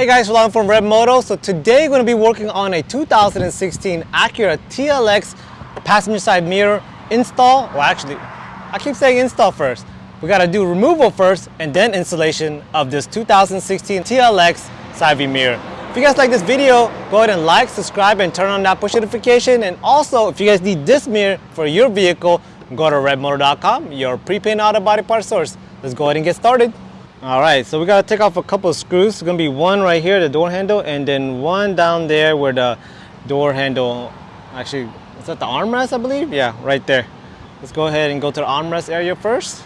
Hey guys, Rolando from Red Moto. So today we're going to be working on a 2016 Acura TLX passenger side mirror install. Well actually, I keep saying install first. We got to do removal first and then installation of this 2016 TLX side view mirror. If you guys like this video, go ahead and like, subscribe, and turn on that push notification. And also, if you guys need this mirror for your vehicle, go to redmotor.com, your prepaid auto body part source. Let's go ahead and get started. All right, so we gotta take off a couple of screws. It's gonna be one right here, the door handle, and then one down there where the door handle, actually, is that the armrest, I believe? Yeah, right there. Let's go ahead and go to the armrest area first.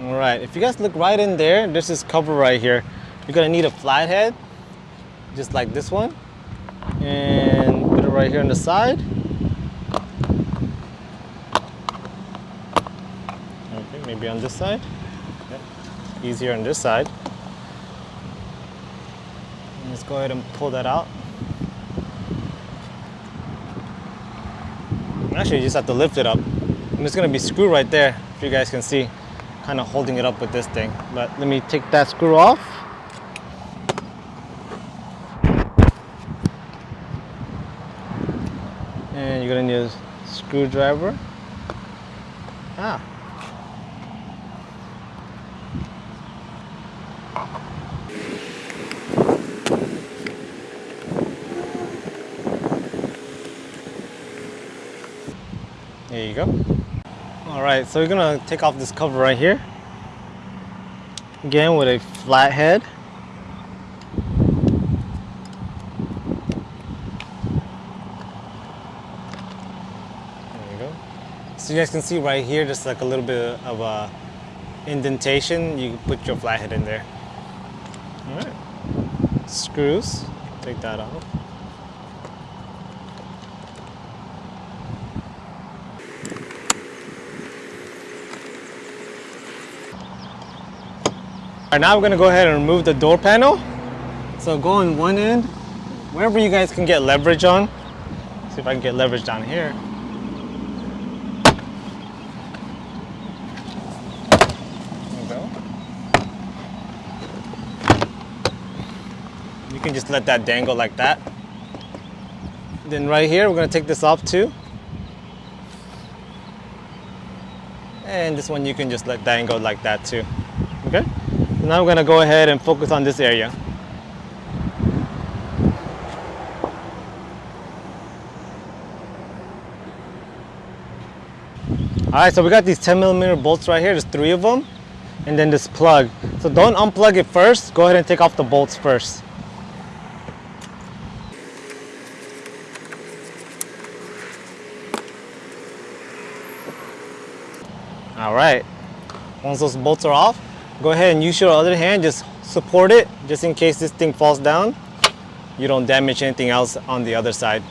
All right, if you guys look right in there, this cover right here. You're gonna need a flathead, just like this one. And put it right here on the side. Okay, maybe on this side easier on this side. Let's go ahead and pull that out. Actually, you just have to lift it up. And it's gonna be screw right there, if you guys can see, kind of holding it up with this thing. But let me take that screw off. And you're gonna need a screwdriver. Ah, There you go. All right, so we're gonna take off this cover right here. Again with a flat head. There you go. So you guys can see right here, just like a little bit of a indentation. You put your flathead in there. All right. Screws, take that off. Now we're gonna go ahead and remove the door panel. So go on one end, wherever you guys can get leverage on. See if I can get leverage down here. You can just let that dangle like that. Then right here, we're gonna take this off too. And this one you can just let dangle like that too, okay? Now we're going to go ahead and focus on this area. All right, so we got these 10 millimeter bolts right here. There's three of them. And then this plug. So don't unplug it first. Go ahead and take off the bolts first. All right, once those bolts are off, go ahead and use your other hand, just support it, just in case this thing falls down. You don't damage anything else on the other side.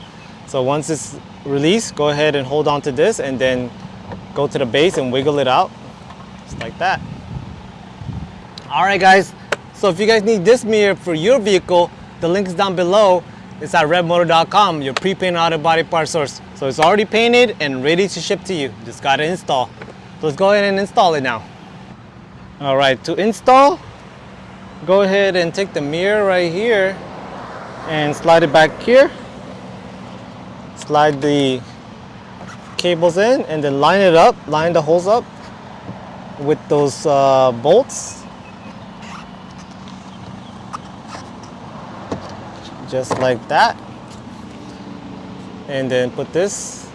So once it's released, go ahead and hold on to this and then go to the base and wiggle it out, just like that. All right, guys. So if you guys need this mirror for your vehicle, the link is down below. It's at redmotor.com, your pre-painted auto body part source. So it's already painted and ready to ship to you. Just gotta install. So let's go ahead and install it now. All right, to install, go ahead and take the mirror right here and slide it back here. Slide the cables in and then line it up, line the holes up with those uh, bolts. Just like that. And then put this,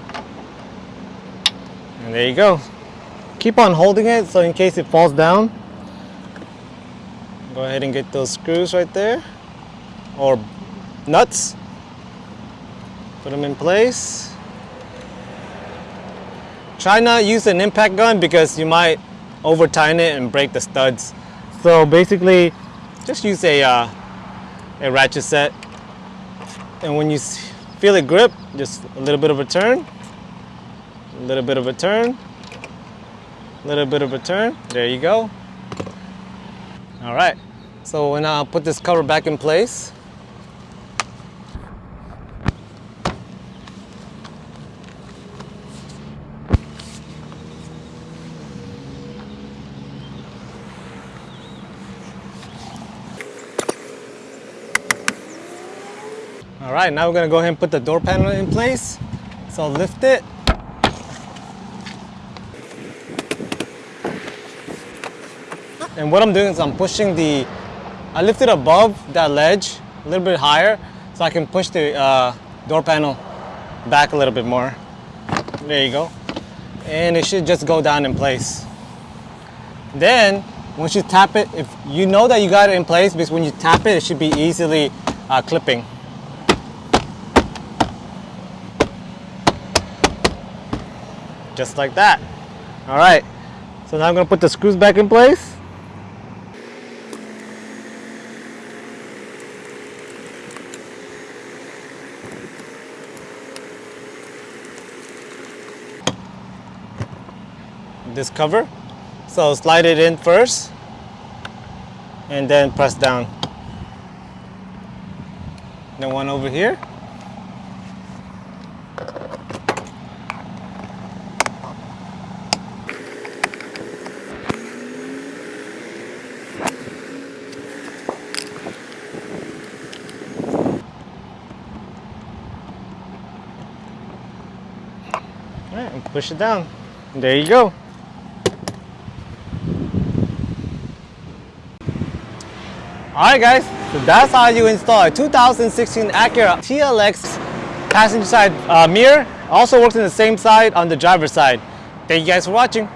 and there you go keep on holding it so in case it falls down go ahead and get those screws right there. Or nuts. Put them in place. Try not use an impact gun because you might over tighten it and break the studs. So basically just use a uh, a ratchet set. And when you feel it grip just a little bit of a turn. A little bit of a turn. A little bit of a turn. There you go. All right. So when I put this cover back in place, All right, now we're gonna go ahead and put the door panel in place. So I'll lift it. And what I'm doing is I'm pushing the, I lift it above that ledge a little bit higher so I can push the uh, door panel back a little bit more. There you go. And it should just go down in place. Then, once you tap it, if you know that you got it in place, because when you tap it, it should be easily uh, clipping. Just like that. All right, so now I'm gonna put the screws back in place. This cover. So slide it in first and then press down. Then one over here. All right, push it down. There you go. Alright guys, so that's how you install a 2016 Acura TLX passenger side uh, mirror. Also works on the same side on the driver's side. Thank you guys for watching.